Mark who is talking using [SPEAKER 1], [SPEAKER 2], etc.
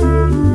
[SPEAKER 1] Música